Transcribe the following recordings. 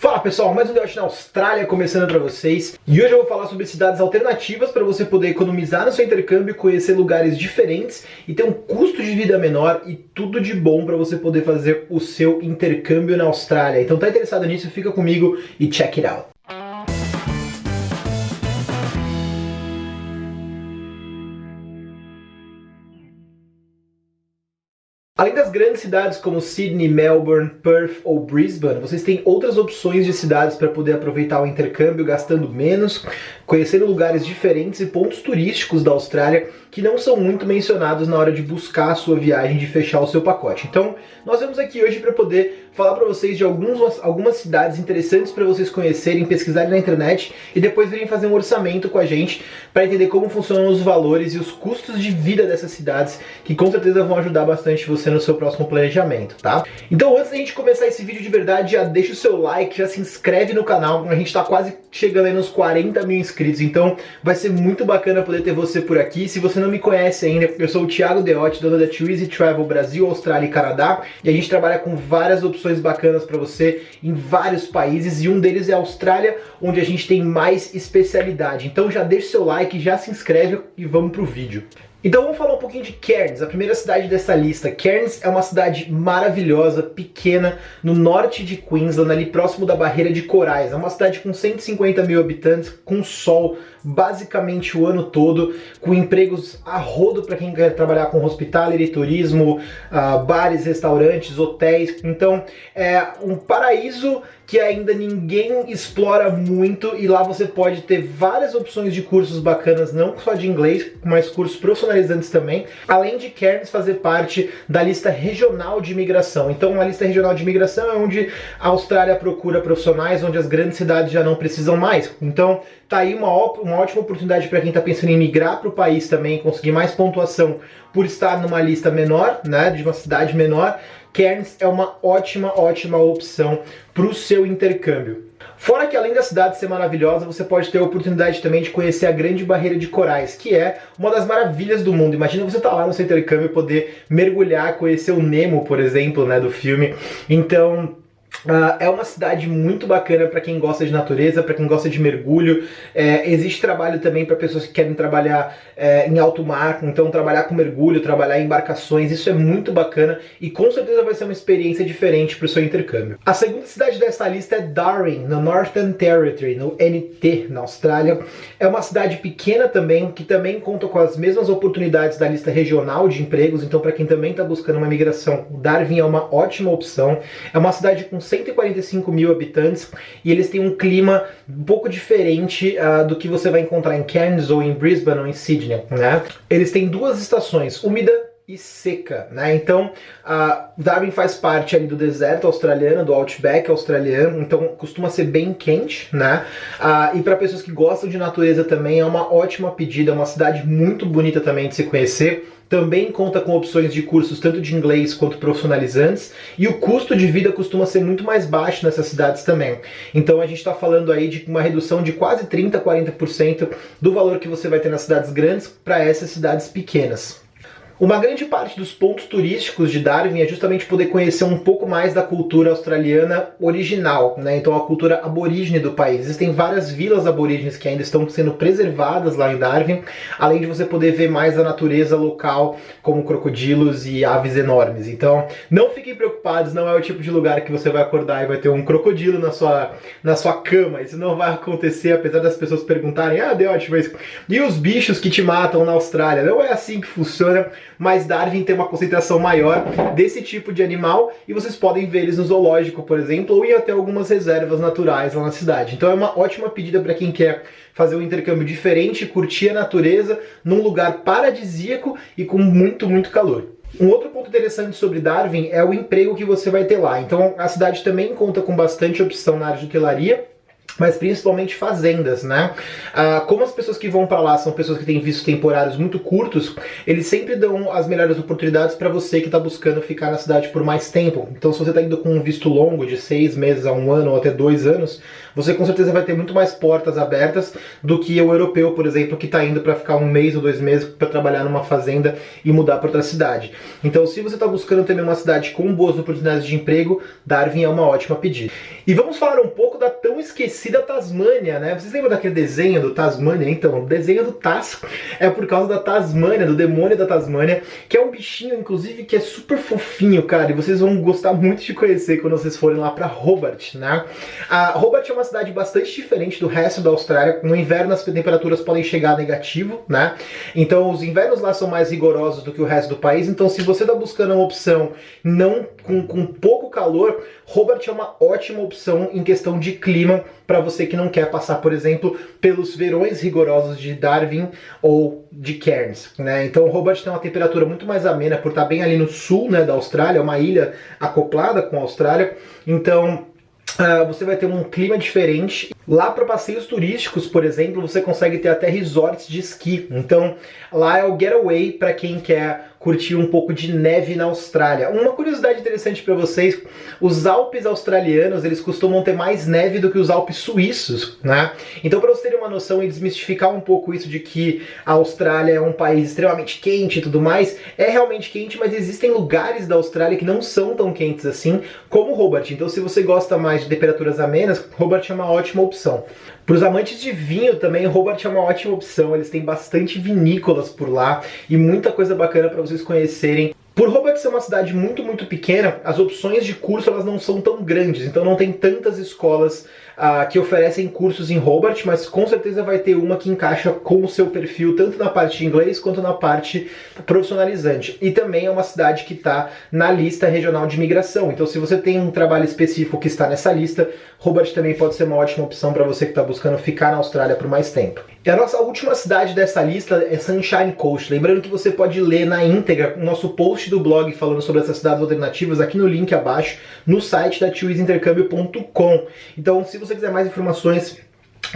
Fala pessoal, mais um Debate na Austrália começando para vocês e hoje eu vou falar sobre cidades alternativas para você poder economizar no seu intercâmbio, conhecer lugares diferentes e ter um custo de vida menor e tudo de bom para você poder fazer o seu intercâmbio na Austrália. Então tá interessado nisso? Fica comigo e check it out! Além das grandes cidades como Sydney, Melbourne, Perth ou Brisbane, vocês têm outras opções de cidades para poder aproveitar o intercâmbio gastando menos, conhecendo lugares diferentes e pontos turísticos da Austrália que não são muito mencionados na hora de buscar a sua viagem, de fechar o seu pacote. Então, nós vamos aqui hoje para poder falar para vocês de alguns, algumas cidades interessantes para vocês conhecerem, pesquisarem na internet e depois virem fazer um orçamento com a gente para entender como funcionam os valores e os custos de vida dessas cidades, que com certeza vão ajudar bastante você no seu próximo planejamento, tá? Então, antes da gente começar esse vídeo de verdade, já deixa o seu like, já se inscreve no canal, a gente está quase chegando aí nos 40 mil inscritos, então vai ser muito bacana poder ter você por aqui. Se você não me conhece ainda, eu sou o Thiago Deotti, dono da Too Travel Brasil, Austrália e Canadá, e a gente trabalha com várias opções bacanas para você em vários países, e um deles é a Austrália, onde a gente tem mais especialidade. Então já deixa seu like, já se inscreve e vamos pro vídeo. Então vamos falar um pouquinho de Cairns, a primeira cidade dessa lista. Cairns é uma cidade maravilhosa, pequena, no norte de Queensland, ali próximo da barreira de corais. É uma cidade com 150 mil habitantes, com sol basicamente o ano todo, com empregos a rodo para quem quer trabalhar com hospitality, turismo, uh, bares, restaurantes, hotéis. Então é um paraíso que ainda ninguém explora muito e lá você pode ter várias opções de cursos bacanas, não só de inglês, mas cursos profissionalizantes também, além de Cairns fazer parte da lista regional de imigração. Então a lista regional de imigração é onde a Austrália procura profissionais, onde as grandes cidades já não precisam mais. Então tá aí uma, uma ótima oportunidade para quem está pensando em migrar para o país também, conseguir mais pontuação por estar numa lista menor, né, de uma cidade menor, Cairns é uma ótima, ótima opção para o seu intercâmbio. Fora que além da cidade ser maravilhosa, você pode ter a oportunidade também de conhecer a Grande Barreira de Corais, que é uma das maravilhas do mundo. Imagina você estar tá lá no seu intercâmbio e poder mergulhar, conhecer o Nemo, por exemplo, né, do filme. Então, Uh, é uma cidade muito bacana para quem gosta de natureza, para quem gosta de mergulho. É, existe trabalho também para pessoas que querem trabalhar é, em alto mar, então trabalhar com mergulho, trabalhar em embarcações, isso é muito bacana e com certeza vai ser uma experiência diferente para o seu intercâmbio. A segunda cidade dessa lista é Darwin, no Northern Territory, no NT, na Austrália. É uma cidade pequena também, que também conta com as mesmas oportunidades da lista regional de empregos, então para quem também está buscando uma migração, Darwin é uma ótima opção. É uma cidade com 145 mil habitantes e eles têm um clima um pouco diferente uh, do que você vai encontrar em Cairns ou em Brisbane ou em Sydney, né? Eles têm duas estações, úmida e seca, né? Então, Darwin faz parte ali do deserto australiano, do outback australiano, então costuma ser bem quente, né? Uh, e para pessoas que gostam de natureza também é uma ótima pedida, é uma cidade muito bonita também de se conhecer também conta com opções de cursos tanto de inglês quanto profissionalizantes e o custo de vida costuma ser muito mais baixo nessas cidades também. Então a gente está falando aí de uma redução de quase 30, 40% do valor que você vai ter nas cidades grandes para essas cidades pequenas. Uma grande parte dos pontos turísticos de Darwin é justamente poder conhecer um pouco mais da cultura australiana original, né? então a cultura aborígene do país. Existem várias vilas aborígenes que ainda estão sendo preservadas lá em Darwin, além de você poder ver mais a natureza local, como crocodilos e aves enormes. Então não fiquem preocupados, não é o tipo de lugar que você vai acordar e vai ter um crocodilo na sua, na sua cama. Isso não vai acontecer, apesar das pessoas perguntarem, ah, Deus, mas e os bichos que te matam na Austrália? Não é assim que funciona mas Darwin tem uma concentração maior desse tipo de animal e vocês podem ver eles no zoológico, por exemplo, ou ir até algumas reservas naturais lá na cidade. Então é uma ótima pedida para quem quer fazer um intercâmbio diferente, curtir a natureza num lugar paradisíaco e com muito, muito calor. Um outro ponto interessante sobre Darwin é o emprego que você vai ter lá. Então a cidade também conta com bastante opção na área de hotelaria, mas principalmente fazendas, né? Ah, como as pessoas que vão para lá são pessoas que têm vistos temporários muito curtos, eles sempre dão as melhores oportunidades para você que está buscando ficar na cidade por mais tempo. Então, se você está indo com um visto longo de seis meses a um ano ou até dois anos, você com certeza vai ter muito mais portas abertas do que o europeu, por exemplo, que está indo para ficar um mês ou dois meses para trabalhar numa fazenda e mudar para outra cidade. Então, se você está buscando também uma cidade com boas oportunidades de emprego, Darwin é uma ótima pedida. E vamos falar um pouco da tão esquecida Tasmânia, né? Vocês lembram daquele desenho do Tasmânia? Então, o desenho do Tas é por causa da Tasmânia, do demônio da Tasmânia, que é um bichinho, inclusive, que é super fofinho, cara, e vocês vão gostar muito de conhecer quando vocês forem lá para Hobart, né? A Hobart é uma cidade bastante diferente do resto da Austrália. No inverno as temperaturas podem chegar a negativo, né? Então os invernos lá são mais rigorosos do que o resto do país. Então se você está buscando uma opção não com, com pouco calor, Hobart é uma ótima opção em questão de clima para você que não quer passar, por exemplo, pelos verões rigorosos de Darwin ou de Cairns, né? Então Hobart tem uma temperatura muito mais amena por estar bem ali no sul, né, da Austrália, uma ilha acoplada com a Austrália. Então Uh, você vai ter um clima diferente. Lá para passeios turísticos, por exemplo, você consegue ter até resorts de esqui. Então, lá é o getaway para quem quer curtir um pouco de neve na Austrália. Uma curiosidade interessante para vocês, os Alpes australianos, eles costumam ter mais neve do que os Alpes suíços, né? Então, para vocês terem uma noção e desmistificar um pouco isso de que a Austrália é um país extremamente quente e tudo mais, é realmente quente, mas existem lugares da Austrália que não são tão quentes assim, como Hobart. Então, se você gosta mais de temperaturas amenas, Hobart é uma ótima opção. Para os amantes de vinho também, Hobart é uma ótima opção. Eles têm bastante vinícolas por lá e muita coisa bacana para vocês conhecerem. Por Hobart ser uma cidade muito, muito pequena, as opções de curso elas não são tão grandes, então não tem tantas escolas uh, que oferecem cursos em Hobart, mas com certeza vai ter uma que encaixa com o seu perfil, tanto na parte de inglês quanto na parte profissionalizante. E também é uma cidade que está na lista regional de imigração, então se você tem um trabalho específico que está nessa lista, Hobart também pode ser uma ótima opção para você que está buscando ficar na Austrália por mais tempo. E a nossa última cidade dessa lista é Sunshine Coast. Lembrando que você pode ler na íntegra o nosso post do blog falando sobre essas cidades alternativas aqui no link abaixo, no site da tioisintercâmbio.com. Então, se você quiser mais informações,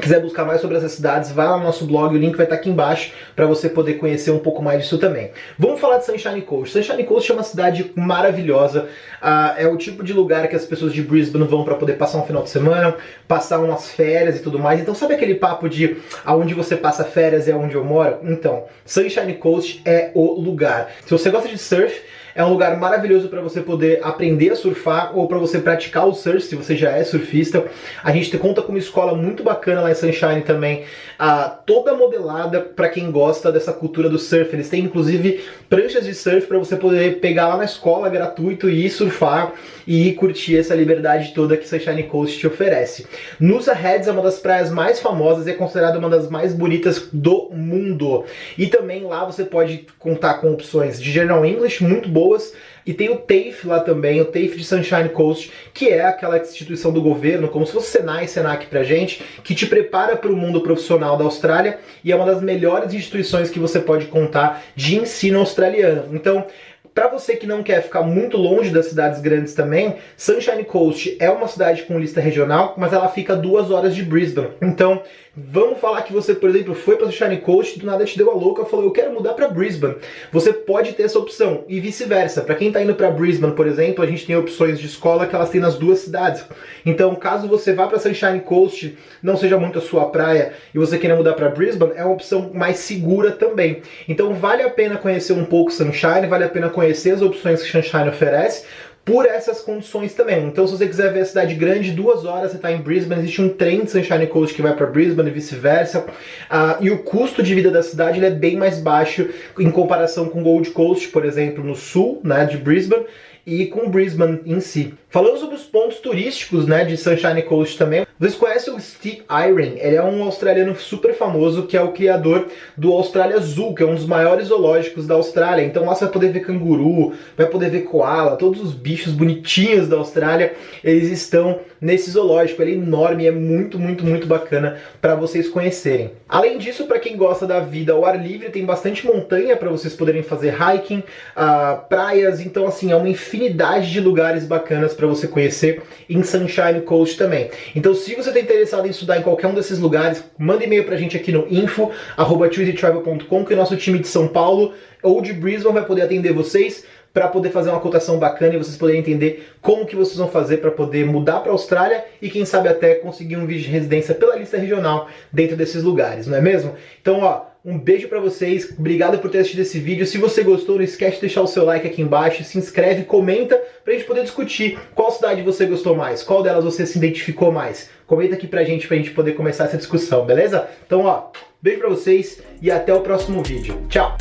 quiser buscar mais sobre essas cidades, vai lá no nosso blog, o link vai estar aqui embaixo para você poder conhecer um pouco mais disso também. Vamos falar de Sunshine Coast. Sunshine Coast é uma cidade maravilhosa, uh, é o tipo de lugar que as pessoas de Brisbane vão para poder passar um final de semana, passar umas férias e tudo mais. Então sabe aquele papo de aonde você passa férias é onde eu moro? Então, Sunshine Coast é o lugar. Se você gosta de surf, é um lugar maravilhoso para você poder aprender a surfar ou para você praticar o surf, se você já é surfista. A gente conta com uma escola muito bacana lá em Sunshine também, ah, toda modelada para quem gosta dessa cultura do surf. Eles têm inclusive pranchas de surf para você poder pegar lá na escola gratuito e surfar e ir curtir essa liberdade toda que Sunshine Coast te oferece. Nusa Heads é uma das praias mais famosas e é considerada uma das mais bonitas do mundo. E também lá você pode contar com opções de General English muito boas boas. E tem o TAFE lá também, o TAFE de Sunshine Coast, que é aquela instituição do governo, como se fosse Senai e Senac pra gente, que te prepara para o mundo profissional da Austrália e é uma das melhores instituições que você pode contar de ensino australiano. Então, para você que não quer ficar muito longe das cidades grandes também, Sunshine Coast é uma cidade com lista regional, mas ela fica duas horas de Brisbane. Então, vamos falar que você, por exemplo, foi para Sunshine Coast, do nada te deu a louca, falou, eu quero mudar para Brisbane. Você pode ter essa opção e vice-versa. Para quem está indo para Brisbane, por exemplo, a gente tem opções de escola que elas têm nas duas cidades. Então, caso você vá para Sunshine Coast, não seja muito a sua praia e você queira mudar para Brisbane, é uma opção mais segura também. Então, vale a pena conhecer um pouco Sunshine, vale a pena conhecer conhecer as opções que Sunshine oferece por essas condições também. Então, se você quiser ver a cidade grande, duas horas você está em Brisbane, existe um trem de Sunshine Coast que vai para Brisbane e vice-versa. Uh, e o custo de vida da cidade é bem mais baixo em comparação com Gold Coast, por exemplo, no sul né, de Brisbane e com Brisbane em si. Falando sobre os pontos turísticos né, de Sunshine Coast também, vocês conhecem o Steve Irwin? Ele é um australiano super famoso que é o criador do Austrália Zoo, que é um dos maiores zoológicos da Austrália. Então lá você vai poder ver canguru, vai poder ver koala, todos os bichos bonitinhos da Austrália, eles estão nesse zoológico. Ele é enorme, é muito, muito, muito bacana para vocês conhecerem. Além disso, para quem gosta da vida ao ar livre, tem bastante montanha para vocês poderem fazer hiking, uh, praias, então assim, é uma infinidade de lugares bacanas para você conhecer em Sunshine Coast também. Então se você está interessado em estudar em qualquer um desses lugares, manda e-mail pra gente aqui no info@chooseytravel.com que o nosso time de São Paulo ou de Brisbane vai poder atender vocês para poder fazer uma cotação bacana e vocês poderem entender como que vocês vão fazer para poder mudar para a Austrália e quem sabe até conseguir um visto de residência pela lista regional dentro desses lugares, não é mesmo? Então, ó, um beijo para vocês, obrigado por ter assistido esse vídeo. Se você gostou, não esquece de deixar o seu like aqui embaixo, se inscreve, comenta pra gente poder discutir qual cidade você gostou mais, qual delas você se identificou mais. Comenta aqui pra gente, pra gente poder começar essa discussão, beleza? Então, ó, beijo pra vocês e até o próximo vídeo. Tchau!